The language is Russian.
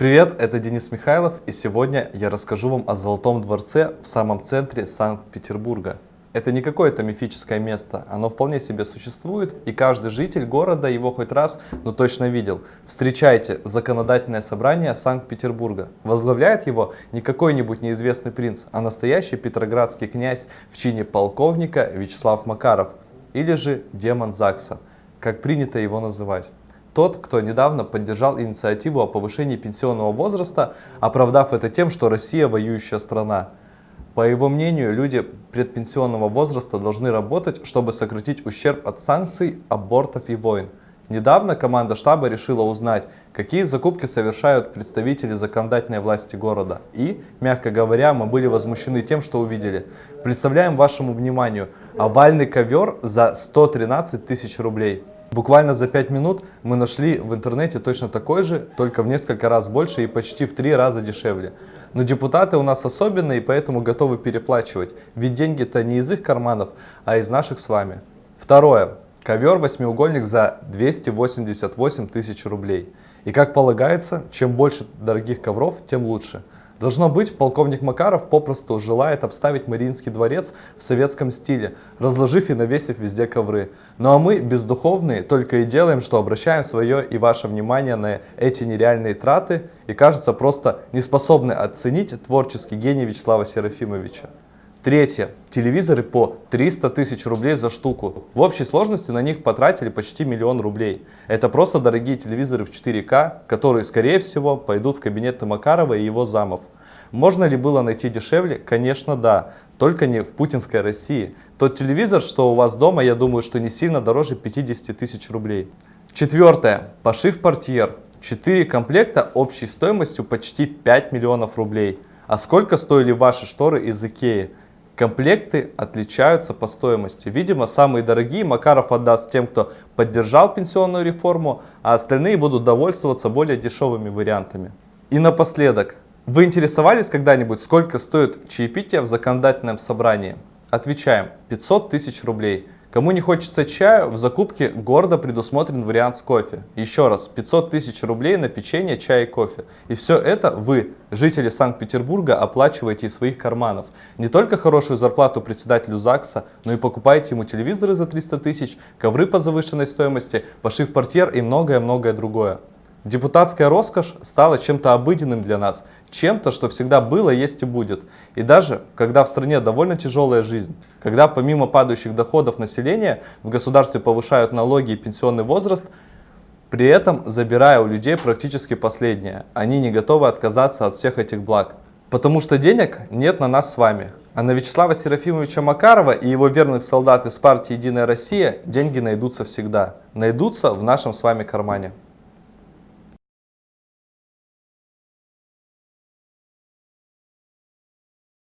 Привет, это Денис Михайлов, и сегодня я расскажу вам о Золотом дворце в самом центре Санкт-Петербурга. Это не какое-то мифическое место, оно вполне себе существует, и каждый житель города его хоть раз, но точно видел. Встречайте Законодательное собрание Санкт-Петербурга. Возглавляет его не какой-нибудь неизвестный принц, а настоящий петроградский князь в чине полковника Вячеслав Макаров, или же демон ЗАГСа, как принято его называть. Тот, кто недавно поддержал инициативу о повышении пенсионного возраста, оправдав это тем, что Россия воюющая страна. По его мнению, люди предпенсионного возраста должны работать, чтобы сократить ущерб от санкций, абортов и войн. Недавно команда штаба решила узнать, какие закупки совершают представители законодательной власти города. И, мягко говоря, мы были возмущены тем, что увидели. Представляем вашему вниманию овальный ковер за 113 тысяч рублей. Буквально за 5 минут мы нашли в интернете точно такой же, только в несколько раз больше и почти в 3 раза дешевле. Но депутаты у нас особенные, и поэтому готовы переплачивать, ведь деньги-то не из их карманов, а из наших с вами. Второе. Ковер восьмиугольник за 288 тысяч рублей. И как полагается, чем больше дорогих ковров, тем лучше. Должно быть, полковник Макаров попросту желает обставить Мариинский дворец в советском стиле, разложив и навесив везде ковры. Ну а мы, бездуховные, только и делаем, что обращаем свое и ваше внимание на эти нереальные траты и, кажется, просто не способны оценить творческий гений Вячеслава Серафимовича. Третье. Телевизоры по 300 тысяч рублей за штуку. В общей сложности на них потратили почти миллион рублей. Это просто дорогие телевизоры в 4К, которые, скорее всего, пойдут в кабинеты Макарова и его замов. Можно ли было найти дешевле? Конечно, да. Только не в путинской России. Тот телевизор, что у вас дома, я думаю, что не сильно дороже 50 тысяч рублей. Четвертое. Пошив портьер. Четыре комплекта общей стоимостью почти 5 миллионов рублей. А сколько стоили ваши шторы из Икеи? Комплекты отличаются по стоимости. Видимо, самые дорогие Макаров отдаст тем, кто поддержал пенсионную реформу, а остальные будут довольствоваться более дешевыми вариантами. И напоследок. Вы интересовались когда-нибудь, сколько стоит чаепитие в законодательном собрании? Отвечаем, 500 тысяч рублей. Кому не хочется чаю, в закупке гордо предусмотрен вариант с кофе. Еще раз, 500 тысяч рублей на печенье, чай и кофе. И все это вы, жители Санкт-Петербурга, оплачиваете из своих карманов. Не только хорошую зарплату председателю ЗАГСа, но и покупаете ему телевизоры за 300 тысяч, ковры по завышенной стоимости, пошив портьер и многое-многое другое. Депутатская роскошь стала чем-то обыденным для нас, чем-то, что всегда было, есть и будет. И даже когда в стране довольно тяжелая жизнь, когда помимо падающих доходов населения в государстве повышают налоги и пенсионный возраст, при этом забирая у людей практически последнее. Они не готовы отказаться от всех этих благ. Потому что денег нет на нас с вами. А на Вячеслава Серафимовича Макарова и его верных солдат из партии «Единая Россия» деньги найдутся всегда. Найдутся в нашем с вами кармане.